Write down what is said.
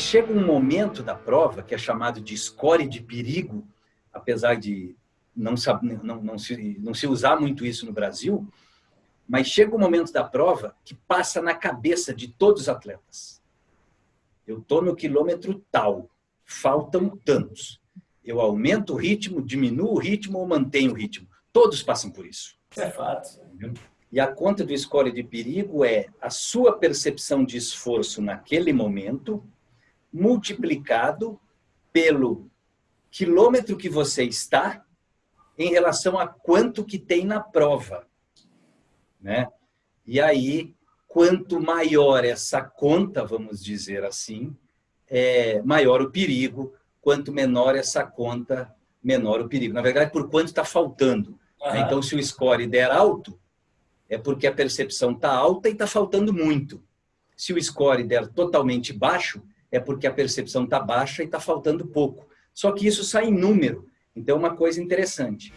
chega um momento da prova, que é chamado de score de perigo, apesar de não, não, não, se, não se usar muito isso no Brasil, mas chega um momento da prova que passa na cabeça de todos os atletas. Eu estou no quilômetro tal, faltam tantos. Eu aumento o ritmo, diminuo o ritmo ou mantenho o ritmo. Todos passam por isso. É fato. E a conta do score de perigo é a sua percepção de esforço naquele momento, multiplicado pelo quilômetro que você está em relação a quanto que tem na prova né? E aí, quanto maior essa conta, vamos dizer assim, é maior o perigo, quanto menor essa conta, menor o perigo. Na verdade, por quanto está faltando. Uhum. Então, se o score der alto, é porque a percepção está alta e está faltando muito. Se o score der totalmente baixo, é porque a percepção está baixa e está faltando pouco. Só que isso sai em número. Então, é uma coisa interessante.